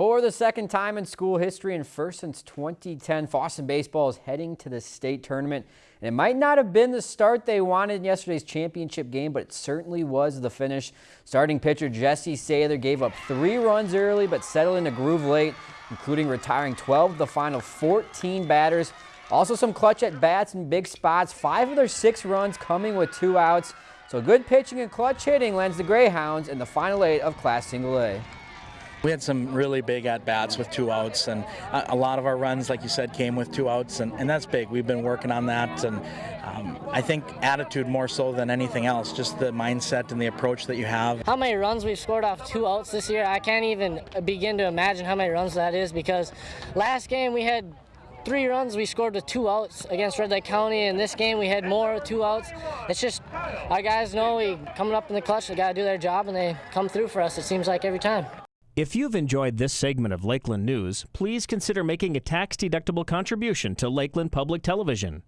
For the second time in school history and first since 2010, Fosston baseball is heading to the state tournament. And it might not have been the start they wanted in yesterday's championship game, but it certainly was the finish. Starting pitcher Jesse Sather gave up three runs early, but settled in a groove late, including retiring 12 of the final 14 batters. Also some clutch at bats in big spots, five of their six runs coming with two outs. So good pitching and clutch hitting lands the Greyhounds in the final eight of Class Single A. We had some really big at-bats with two outs, and a lot of our runs, like you said, came with two outs, and, and that's big. We've been working on that, and um, I think attitude more so than anything else, just the mindset and the approach that you have. How many runs we've scored off two outs this year, I can't even begin to imagine how many runs that is because last game we had three runs we scored with two outs against Red Lake County and this game we had more two outs it's just our guys know we coming up in the clutch they got to do their job and they come through for us it seems like every time if you've enjoyed this segment of Lakeland News, please consider making a tax-deductible contribution to Lakeland Public Television.